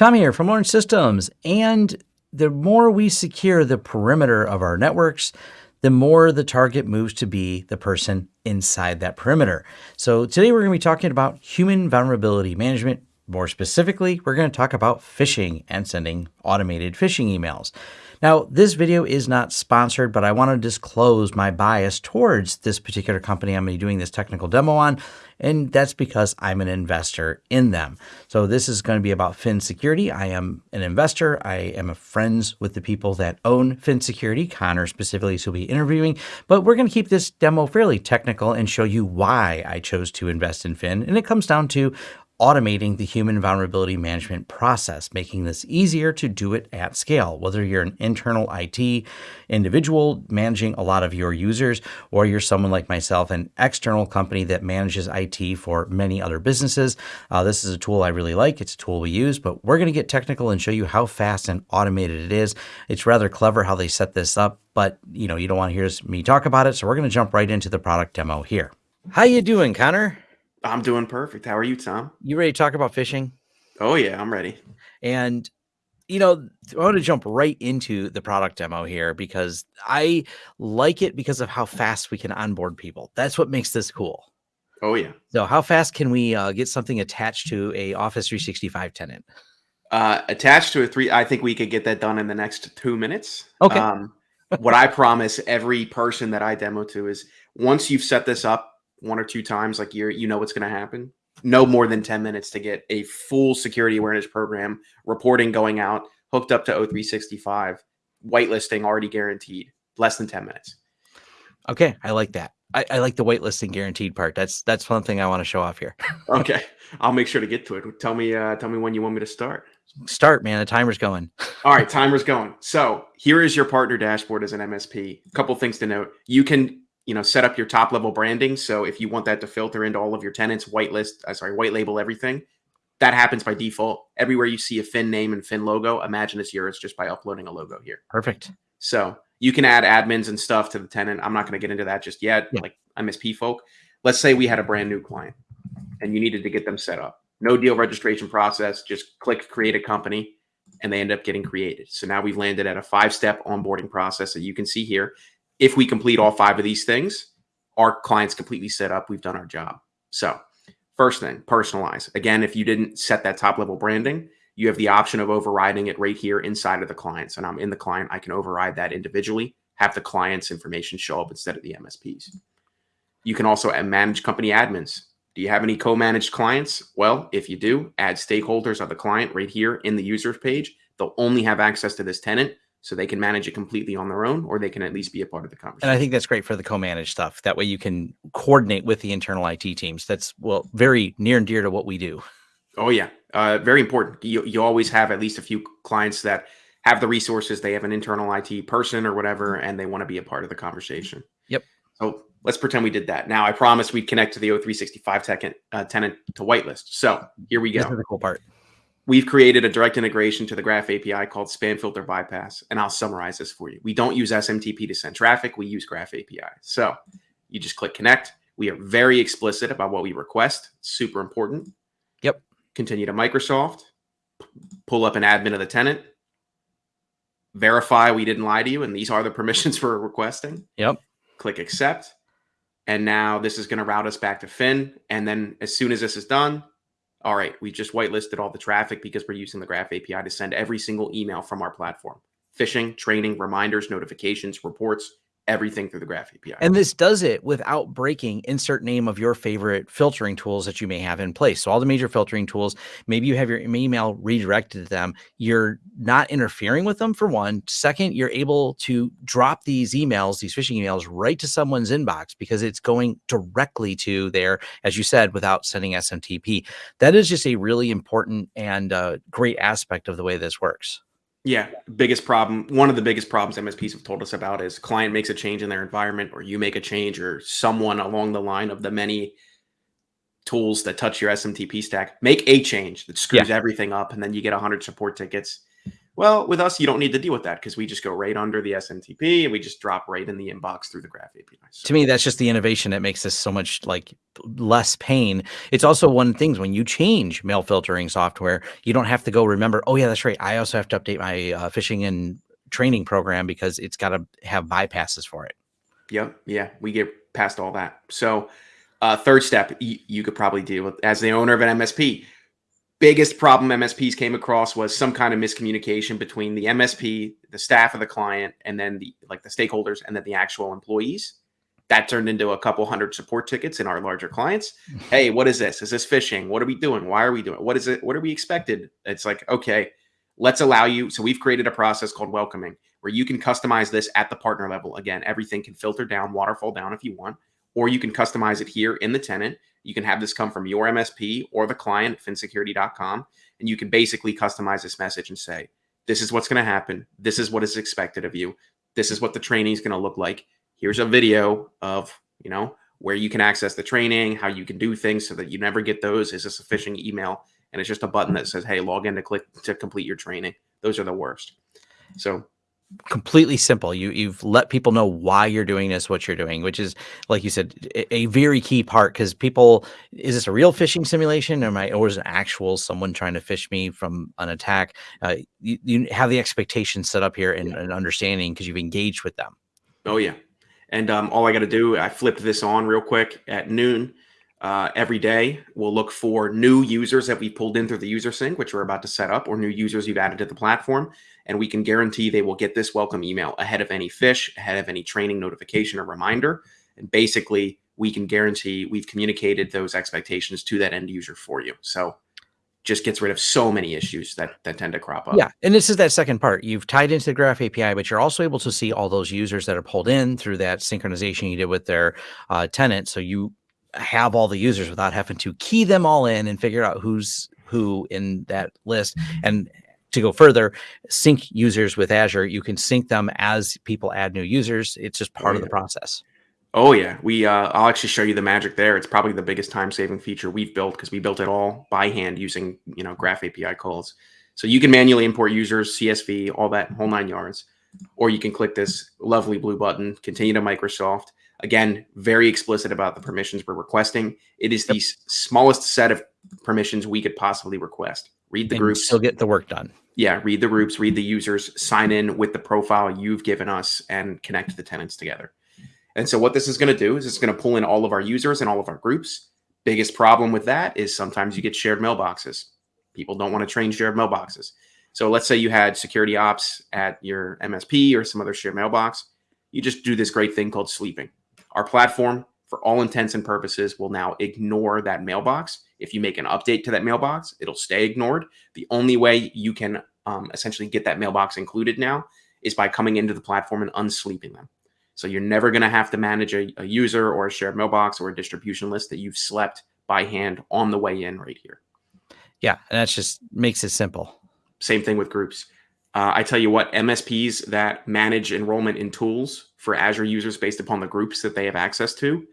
Tom here from Lawrence Systems. And the more we secure the perimeter of our networks, the more the target moves to be the person inside that perimeter. So today we're going to be talking about human vulnerability management. More specifically, we're going to talk about phishing and sending automated phishing emails. Now, this video is not sponsored, but I want to disclose my bias towards this particular company I'm going to be doing this technical demo on, and that's because I'm an investor in them. So this is going to be about Phin Security. I am an investor. I am friends with the people that own Phin Security, Connor specifically, so we'll be interviewing, but we're going to keep this demo fairly technical and show you why I chose to invest in Phin. And it comes down to automating the human vulnerability management process, making this easier to do it at scale. Whether you're an internal IT individual managing a lot of your users, or you're someone like myself, an external company that manages IT for many other businesses, uh, this is a tool I really like. It's a tool we use, but we're going to get technical and show you how fast and automated it is. It's rather clever how they set this up, but you know you don't want to hear me talk about it, so we're going to jump right into the product demo here. How you doing, Connor? I'm doing perfect. How are you, Tom? You ready to talk about phishing? Oh yeah, I'm ready. And you know, I want to jump right into the product demo here because I like it because of how fast we can onboard people. That's what makes this cool. Oh yeah. So how fast can we uh, get something attached to a Office 365 tenant? Uh, attached to a three, I think we could get that done in the next two minutes. Okay. Um, what I promise every person that I demo to is once you've set this up, one or two times, like you're you know what's going to happen. No more than 10 minutes to get a full security awareness program reporting going out, hooked up to O365, whitelisting already guaranteed. Less than 10 minutes. Okay, I like that. I, I, like the whitelisting guaranteed part. That's that's one thing I want to show off here. okay, I'll make sure to get to it. Tell me, uh, tell me when you want me to start. Start, man. The timer's going. All right, timer's going. So here is your partner dashboard as an MSP. A couple things to note: you can you know, set up your top level branding. So if you want that to filter into all of your tenants, whitelist, uh, sorry, white label everything, that happens by default. Everywhere you see a Phin name and Phin logo, imagine it's yours just by uploading a logo here. Perfect. So you can add admins and stuff to the tenant. I'm not going to get into that just yet, yeah. like MSP folk. Let's say we had a brand new client and you needed to get them set up. No deal registration process, just click create a company and they end up getting created. So now we've landed at a five step onboarding process that you can see here if we complete all five of these things, our client's completely set up. We've done our job. So, first thing, personalize. Again, if you didn't set that top level branding, you have the option of overriding it right here inside of the clients. And I'm in the client, I can override that individually, have the client's information show up instead of the MSPs. You can also manage company admins. Do you have any co managed clients? Well, if you do, add stakeholders of the client right here in the users page. They'll only have access to this tenant so they can manage it completely on their own or they can at least be a part of the conversation. And I think that's great for the co-managed stuff. That way you can coordinate with the internal IT teams. That's well very near and dear to what we do. Oh yeah. Uh, very important. You, you always have at least a few clients that have the resources. They have an internal IT person or whatever, and they want to be a part of the conversation. Yep. So let's pretend we did that. Now I promise we'd connect to the O365 tenant, uh, tenant to whitelist. So here we go. This is the cool part we've created a direct integration to the Graph API called Spam Filter Bypass. And I'll summarize this for you. We don't use SMTP to send traffic, we use Graph API. So you just click connect. We are very explicit about what we request, super important. Yep. Continue to Microsoft, pull up an admin of the tenant, verify we didn't lie to you, and these are the permissions for requesting. Yep. Click accept. And now this is going to route us back to Phin. And then as soon as this is done, all right, we just whitelisted all the traffic because we're using the Graph API to send every single email from our platform. Phishing, training, reminders, notifications, reports, everything through the Graph API. And this does it without breaking insert name of your favorite filtering tools that you may have in place. So all the major filtering tools, maybe you have your email redirected to them. You're not interfering with them for one. Second, you're able to drop these emails, these phishing emails right to someone's inbox because it's going directly to there, as you said, without sending SMTP. That is just a really important and uh, great aspect of the way this works. Yeah, biggest problem. One of the biggest problems MSPs have told us about is client makes a change in their environment, or you make a change, or someone along the line of the many tools that touch your SMTP stack make a change that screws yeah. everything up, and then you get 100 support tickets. Well, with us, you don't need to deal with that because we just go right under the SMTP and we just drop right in the inbox through the Graph API. So, to me, that's just the innovation that makes this so much like less pain. It's also one of the things when you change mail filtering software, you don't have to go remember, oh yeah, that's right. I also have to update my uh, phishing and training program because it's got to have bypasses for it. Yep. Yeah. We get past all that. So uh, third step, you, you could probably deal with as the owner of an MSP biggest problem MSPs came across was some kind of miscommunication between the MSP, the staff of the client, and then the like the stakeholders, and then the actual employees. That turned into a couple hundred support tickets in our larger clients. hey, what is this? Is this phishing? What are we doing? Why are we doing? What is it? What are we expected? It's like okay, let's allow you. So we've created a process called welcoming where you can customize this at the partner level. Again, everything can filter down, waterfall down if you want, or you can customize it here in the tenant you can have this come from your MSP or the client, finsecurity.com, and you can basically customize this message and say, this is what's going to happen. This is what is expected of you. This is what the training is going to look like. Here's a video of, you know, where you can access the training, how you can do things so that you never get those. Is this a phishing email? And it's just a button that says, hey, log in to click to complete your training. Those are the worst. So completely simple. You you've let people know why you're doing this, what you're doing, which is like you said, a, very key part because people is this a real phishing simulation or am I or is it actual someone trying to phish me from an attack? Uh, you, you have the expectations set up here and, yeah. and understanding because you've engaged with them. Oh yeah. And um, all I got to do, I flipped this on real quick at noon. Uh, every day, we'll look for new users that we pulled in through the user sync, which we're about to set up, or new users you've added to the platform and we can guarantee they will get this welcome email ahead of any phish, ahead of any training notification or reminder. And basically, we can guarantee we've communicated those expectations to that end user for you. So just gets rid of so many issues that that tend to crop up. Yeah, and this is that second part. You've tied into the Graph API, but you're also able to see all those users that are pulled in through that synchronization you did with their uh, tenant. So you have all the users without having to key them all in and figure out who's who in that list. And to go further, sync users with Azure. You can sync them as people add new users. It's just part oh, yeah. of the process. Oh yeah, we. Uh, I'll actually show you the magic there. It's probably the biggest time-saving feature we've built because we built it all by hand using you know Graph API calls. So you can manually import users, CSV, all that whole nine yards, or you can click this lovely blue button, continue to Microsoft. Again, very explicit about the permissions we're requesting. It is yep. the smallest set of permissions we could possibly request. Read the and groups. Still get the work done yeah, read the groups, read the users, sign in with the profile you've given us, and connect the tenants together. And so what this is going to do is it's going to pull in all of our users and all of our groups. Biggest problem with that is sometimes you get shared mailboxes. People don't want to train shared mailboxes. So let's say you had security ops at your MSP or some other shared mailbox. You just do this great thing called sleeping. Our platform, for all intents and purposes, will now ignore that mailbox if you make an update to that mailbox, it'll stay ignored. The only way you can um, essentially get that mailbox included now is by coming into the platform and unsleeping them. So you're never going to have to manage a, a, user or a shared mailbox or a distribution list that you've slept by hand on the way in right here. Yeah, and that just makes it simple. Same thing with groups. Uh, I tell you what, MSPs that manage enrollment in tools for Azure users based upon the groups that they have access to,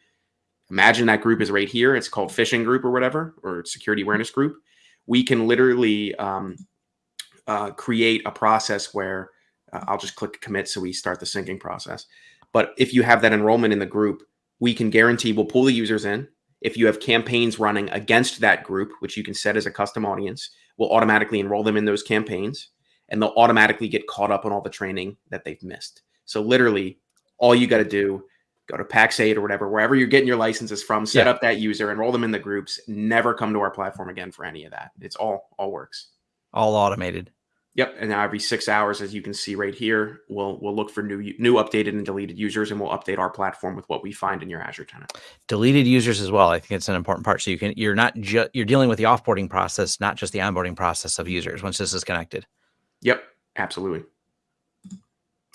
Imagine that group is right here. It's called phishing group or whatever, or security awareness group. We can literally um, uh, create a process where uh, I'll just click commit so we start the syncing process. But if you have that enrollment in the group, we can guarantee we'll pull the users in. If you have campaigns running against that group, which you can set as a custom audience, we'll automatically enroll them in those campaigns and they'll automatically get caught up on all the training that they've missed. So literally all you got to do go to Pax8 or whatever, wherever you're getting your licenses from, set yeah. up that user, enroll them in the groups, never come to our platform again for any of that. It's all all works. All automated. Yep. And now every six hours, as you can see right here, we'll we'll look for new new updated and deleted users, and we'll update our platform with what we find in your Azure tenant. Deleted users as well. I think it's an important part. So you can you're not just you're dealing with the offboarding process, not just the onboarding process of users once this is connected. Yep. Absolutely.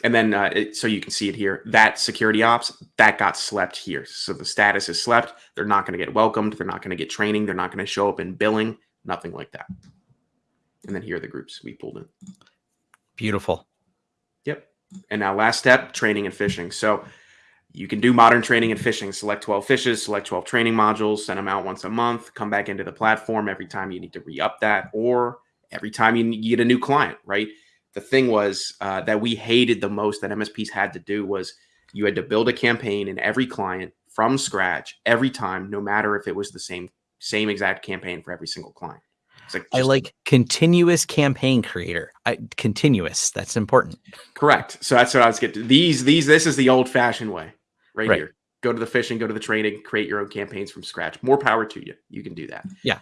And then uh, it, so you can see it here that security ops that got slept here. So the status is slept they're not going to get welcomed they're not going to get training they're not going to show up in billing nothing like that. And then here are the groups we pulled in. Beautiful. Yep. And now last step training and phishing. So you can do modern training and phishing. Select 12 phishes, select 12 training modules send them out once a month come back into the platform every time you need to re-up that or every time you get a new client right the thing was uh, that we hated the most that MSPs had to do was you had to build a campaign in every client from scratch every time, no matter if it was the same same exact campaign for every single client. It's Like I like continuous campaign creator. I, continuous. That's important. Correct. So that's what I was getting. To. These these this is the old fashioned way, right, right, here. Go to the phishing, go to the training, create your own campaigns from scratch. More power to you. You can do that. Yeah.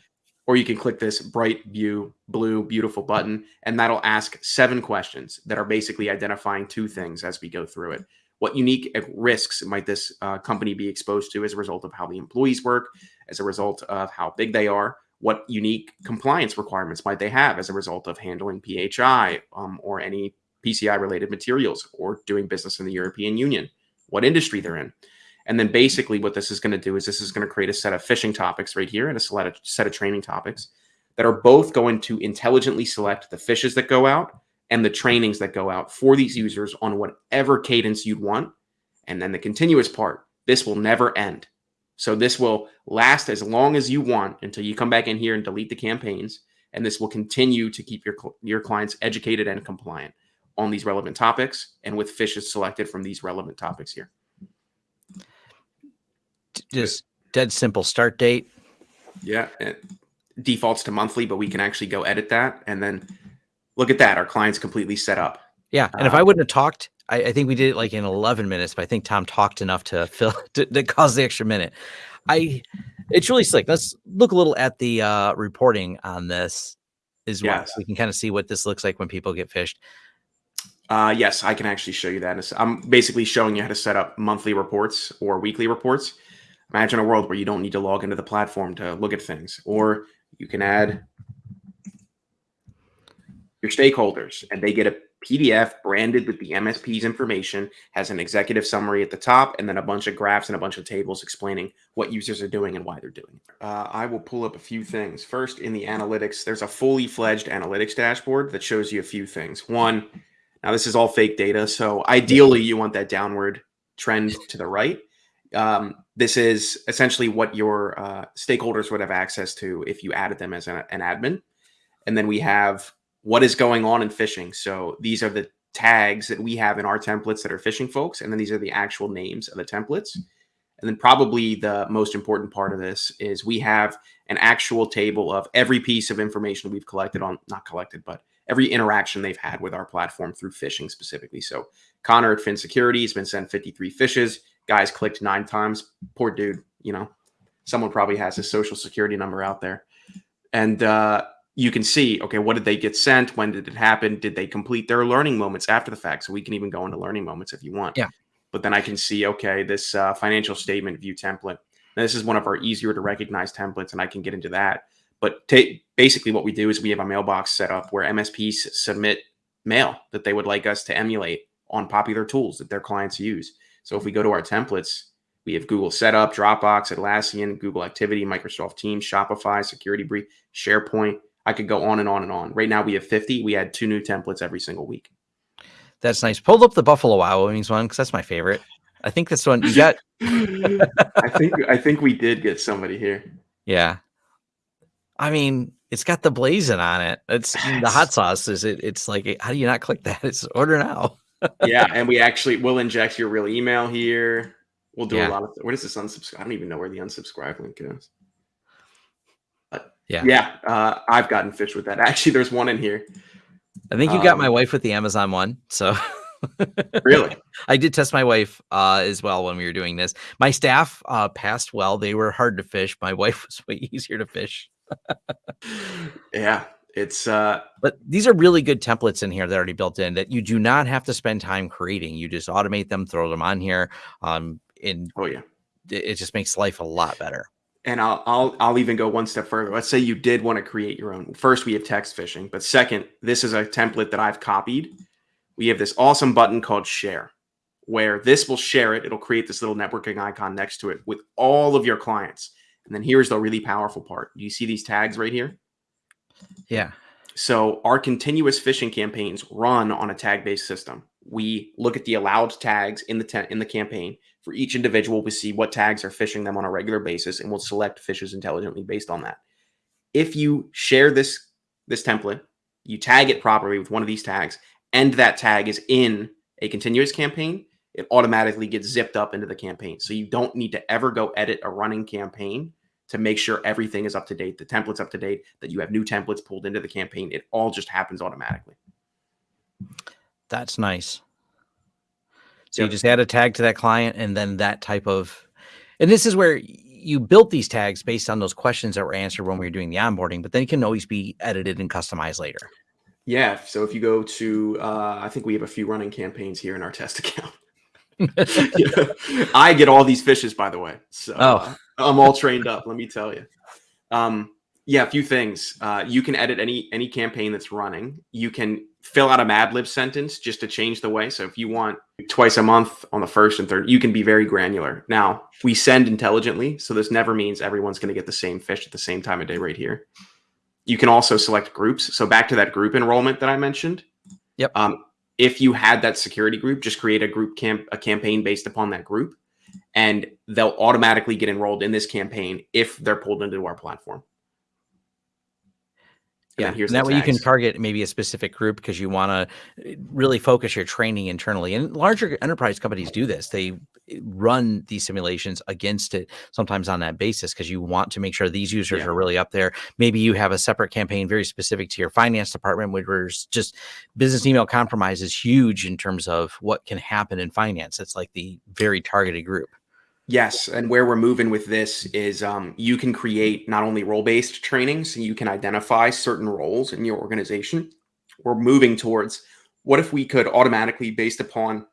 Or you can click this bright view blue beautiful button, and that'll ask seven questions that are basically identifying two things as we go through it. What unique risks might this uh, company be exposed to as a result of how the employees work, as a result of how big they are? What unique compliance requirements might they have as a result of handling PHI um, or any PCI related materials or doing business in the European Union? What industry they're in? And then basically, what this is going to do is this is going to create a set of phishing topics right here and a set of, training topics that are both going to intelligently select the phishes that go out and the trainings that go out for these users on whatever cadence you'd want. And then the continuous part, this will never end. So this will last as long as you want until you come back in here and delete the campaigns. And this will continue to keep your, your clients educated and compliant on these relevant topics and with phishes selected from these relevant topics here. Just dead simple start date. Yeah. It defaults to monthly, but we can actually go edit that and then look at that. Our client's completely set up. Yeah. And if I um, wouldn't have talked, I, I, think we did it like in 11 minutes, but I think Tom talked enough to fill to, to cause the extra minute. I, it's really slick. Let's look a little at the uh, reporting on this as well. So we can kind of see what this looks like when people get phished. Uh, yes, I can actually show you that. I'm basically showing you how to set up monthly reports or weekly reports. Imagine a world where you don't need to log into the platform to look at things, or you can add your stakeholders and they get a PDF branded with the MSP's information, has an executive summary at the top, and then a bunch of graphs and a bunch of tables explaining what users are doing and why they're doing it. Uh, I will pull up a few things. First, in the analytics, there's a fully fledged analytics dashboard that shows you a few things. One, now this is all fake data, so ideally you want that downward trend to the right. Um, this is essentially what your uh, stakeholders would have access to if you added them as an, an admin. And then we have what is going on in phishing. So these are the tags that we have in our templates that are phishing folks. And then these are the actual names of the templates. And then probably the most important part of this is we have an actual table of every piece of information we've collected on, not collected, but every interaction they've had with our platform through phishing specifically. So Connor at Phin Security has been sent 53 phishes. Guys clicked nine times. Poor dude, you know, someone probably has his social security number out there. And uh, you can see, okay, what did they get sent? When did it happen? Did they complete their learning moments after the fact? So we can even go into learning moments if you want. Yeah. But then I can see, okay, this uh, financial statement view template. Now, this is one of our easier to recognize templates, and I can get into that. But t- basically, what we do is we have a mailbox set up where MSPs submit mail that they would like us to emulate on popular tools that their clients use. So if we go to our templates, we have Google Setup, Dropbox, Atlassian, Google Activity, Microsoft Teams, Shopify, Security Brief, SharePoint, I could go on and on and on. Right now we have 50. We add two new templates every single week. That's nice. Pulled up the Buffalo Wild Wings one because that's my favorite. I think this one you got. I think I think we did get somebody here. Yeah. I mean, it's got the blazing on it. It's the hot sauce. Is it? It's like, how do you not click that? It's order now. Yeah, and we actually will inject your real email here. We'll do yeah. a lot of. Where does this unsubscribe? I don't even know where the unsubscribe link is. Yeah. Yeah. Uh, I've gotten phished with that. Actually, there's one in here. I think you um, got my um, wife with the Amazon one. So really, I did test my wife uh, as well when we were doing this. My staff uh, passed well. They were hard to phish. My wife was way easier to phish. yeah. It's uh but these are really good templates in here that are already built in that you do not have to spend time creating. You just automate them, throw them on here. Um in oh yeah. It, it just makes life a lot better and I'll, I'll I'll even go one step further. Let's say you did want to create your own. First, we have text phishing, but second, this is a template that I've copied. We have this awesome button called share, where this will share it. It'll create this little networking icon next to it with all of your clients. And then here's the really powerful part. Do you see these tags right here? Yeah. So our continuous phishing campaigns run on a tag-based system. We look at the allowed tags in the in the campaign for each individual, we see what tags are phishing them on a regular basis, and we'll select phishes intelligently based on that. If you share this this template, you tag it properly with one of these tags, and that tag is in a continuous campaign, it automatically gets zipped up into the campaign. So you don't need to ever go edit a running campaign to make sure everything is up to date, the template's up to date, that you have new templates pulled into the campaign. It all just happens automatically. That's nice. So yep. you just add a tag to that client and then that type of and this is where you built these tags based on those questions that were answered when we were doing the onboarding, but then it can always be edited and customized later. Yeah. So if you go to, uh, I think we have a few running campaigns here in our test account. I get all these phishes, by the way. So oh. I'm all trained up. Let me tell you. Um, yeah, a few things. Uh, you can edit any any campaign that's running. You can fill out a Mad Lib sentence just to change the way. So if you want twice a month on the first and third, you can be very granular. Now we send intelligently, so this never means everyone's going to get the same phish at the same time of day right here. You can also select groups. So back to that group enrollment that I mentioned. Yep. Um, if you had that security group, just create a group camp a campaign based upon that group, and they'll automatically get enrolled in this campaign if they're pulled into our platform yeah, here's that way you can target maybe a specific group because you want to eh, really focus your training internally. And larger enterprise companies do this. They eh, run these simulations against it sometimes on that basis because you want to make sure these users yeah. are really up there. Maybe you have a separate campaign very specific to your finance department, where just business email compromise is huge in terms of what can happen in finance. It's like the very targeted group. Yes, and where we're moving with this is um, you can create not only role-based training, so you can identify certain roles in your organization. We're moving towards what if we could automatically, based upon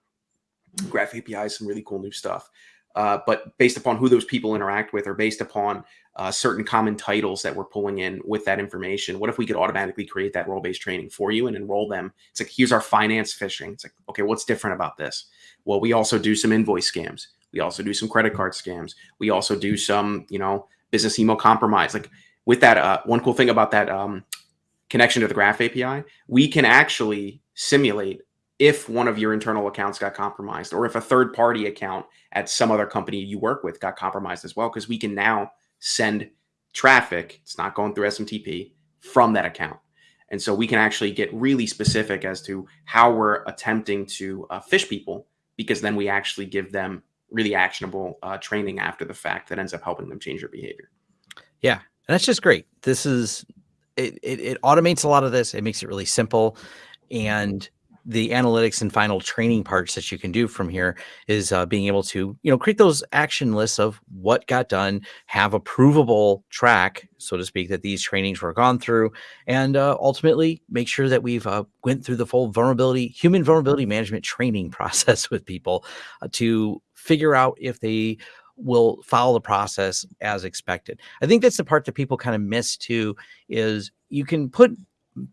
Graph API, some really cool new stuff, uh, but based upon who those people interact with, or based upon uh, certain common titles that we're pulling in with that information. What if we could automatically create that role-based training for you and enroll them? It's like here's our finance phishing. It's like okay, what's different about this? Well, we also do some invoice scams we also do some credit card scams. We also do some, you know, business email compromise. Like with that, uh, one cool thing about that um, connection to the Graph API, we can actually simulate if one of your internal accounts got compromised or if a third party account at some other company you work with got compromised as well, because we can now send traffic, it's not going through SMTP, from that account. And so we can actually get really specific as to how we're attempting to uh, phish people because then we actually give them really actionable uh, training after the fact that ends up helping them change their behavior. Yeah, and that's just great. This is it, it, it automates a lot of this. It makes it really simple, and the analytics and final training parts that you can do from here is uh, being able to you know create those action lists of what got done have a provable track so to speak that these trainings were gone through and uh, ultimately make sure that we've uh, went through the full vulnerability human vulnerability management training process with people uh, to figure out if they will follow the process as expected. I think that's the part that people kind of miss too is you can put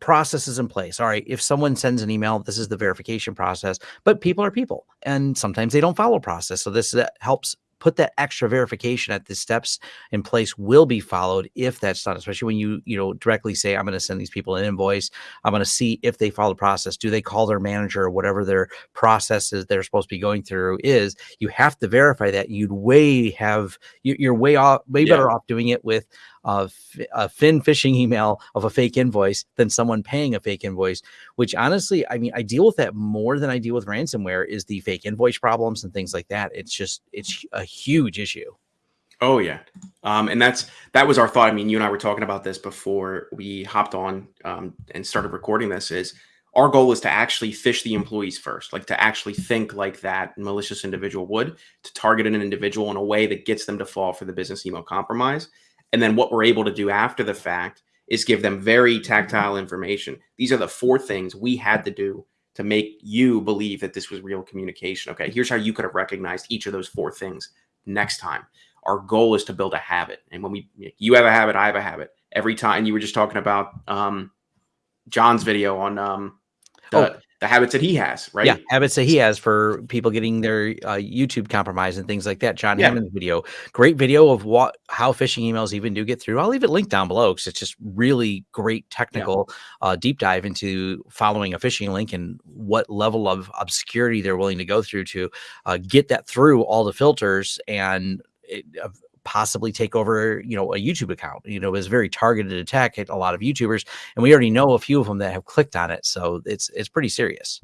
processes in place. All right, if someone sends an email, this is the verification process, but people are people and sometimes they don't follow process. So this helps put that extra verification at the steps in place will be followed if that's done, especially when you, you know, directly say, I'm going to send these people an invoice. I'm going to see if they follow the process. Do they call their manager or whatever their process is they're supposed to be going through is you have to verify that you'd way have, you're way off, way yeah. better off doing it with a, a Phin phishing email of a fake invoice than someone paying a fake invoice, which honestly, I mean, I deal with that more than I deal with ransomware is the fake invoice problems and things like that. It's just, it's a huge issue. Oh yeah. Um, and that's, that was our thought. I mean, you and I were talking about this before we hopped on um, and started recording this is our goal is to actually phish the employees first, like to actually think like that malicious individual would, to target an individual in a way that gets them to fall for the business email compromise. And then what we're able to do after the fact is give them very tactile information. These are the four things we had to do to make you believe that this was real communication. Okay, here's how you could have recognized each of those four things next time. Our goal is to build a habit. And when we, you have a habit, I have a habit. Every time you were just talking about um, John's video on um, the, oh the habits that he has, right? Yeah, habits that he has for people getting their uh, YouTube compromised and things like that. John yeah. Hammond's video, great video of what how phishing emails even do get through. I'll leave it linked down below because it's just really great technical yeah. uh, deep dive into following a phishing link and what level of obscurity they're willing to go through to uh, get that through all the filters and it, possibly take over, you know, a YouTube account. You know, it was a very targeted attack at a lot of YouTubers, and we already know a few of them that have clicked on it. So it's it's pretty serious.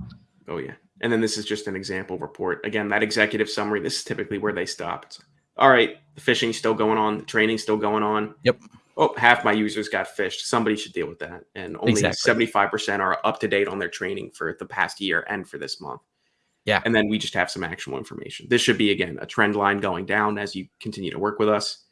Oh yeah. And then this is just an example report. Again, that executive summary, this is typically where they stop. It's, all right, the phishing's still going on, the training's still going on. Yep. Oh, half my users got phished. Somebody should deal with that. And only exactly. 75% are up to date on their training for the past year and for this month. Yeah. And then we just have some actionable information. This should be, again, a trend line going down as you continue to work with us.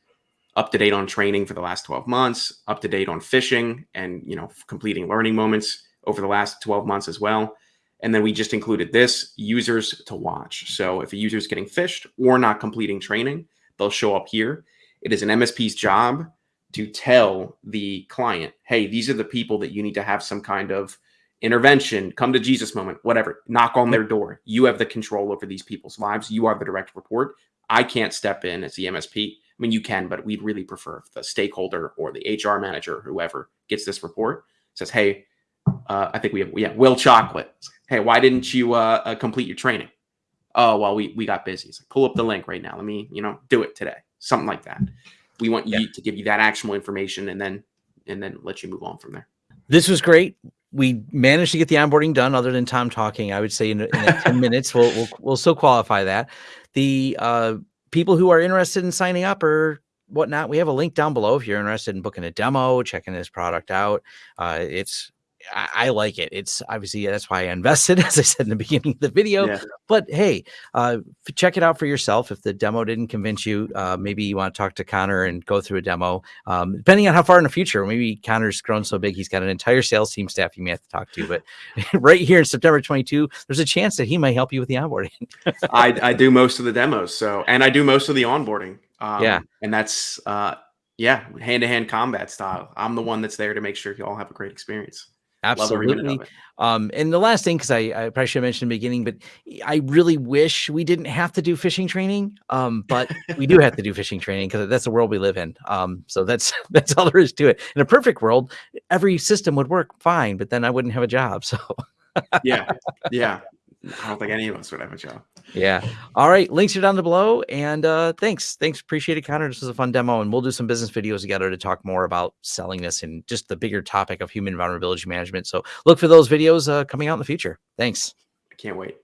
Up to date on training for the last 12 months, up to date on phishing and, you know, completing learning moments over the last 12 months as well. And then we just included this users to watch. So if a user is getting phished or not completing training, they'll show up here. It is an MSP's job to tell the client, hey, these are the people that you need to have some kind of intervention, come to Jesus moment, whatever, knock on their door. You have the control over these people's lives. You are the direct report. I can't step in as the MSP. I mean, you can, but we'd really prefer if the stakeholder or the HR manager, whoever gets this report, says, hey, uh, I think we have, yeah, Will Chocolate. Hey, why didn't you uh, uh, complete your training? Oh, well, we, we got busy. It's like, pull up the link right now. Let me, you know, do it today. Something like that. We want yeah. you to give you that actionable information and then, and then let you move on from there. This was great. We managed to get the onboarding done other than Tom talking. I would say in, in 10 minutes, we'll, we'll, we'll still qualify that. The uh, people who are interested in signing up or whatnot, we have a link down below if you're interested in booking a demo, checking this product out. Uh, it's I, I, like it. It's obviously that's why I invested, as I said in the beginning of the video. Yeah. But hey, uh, check it out for yourself. If the demo didn't convince you, uh, maybe you want to talk to Connor and go through a demo. Um, depending on how far in the future, maybe Connor's grown so big he's got an entire sales team staff you may have to talk to. But right here in September 22, there's a chance that he might help you with the onboarding. I, I do most of the demos, so and I do most of the onboarding. Um, yeah, and that's uh, yeah, hand to hand combat style. I'm the one that's there to make sure you all have a great experience. Absolutely. Um, and the last thing, because I, I, probably should have mentioned in the beginning, but I really wish we didn't have to do phishing training. Um, but we do have to do phishing training because that's the world we live in. Um, so that's that's all there is to it. In a perfect world, every system would work fine, but then I wouldn't have a job. So yeah, yeah. I don't think any of us would have a job. Yeah. All right. Links are down below. And uh, thanks. Thanks. Appreciate it, Connor. This was a fun demo. And we'll do some business videos together to talk more about selling this and just the bigger topic of human vulnerability management. So look for those videos uh, coming out in the future. Thanks. I can't wait.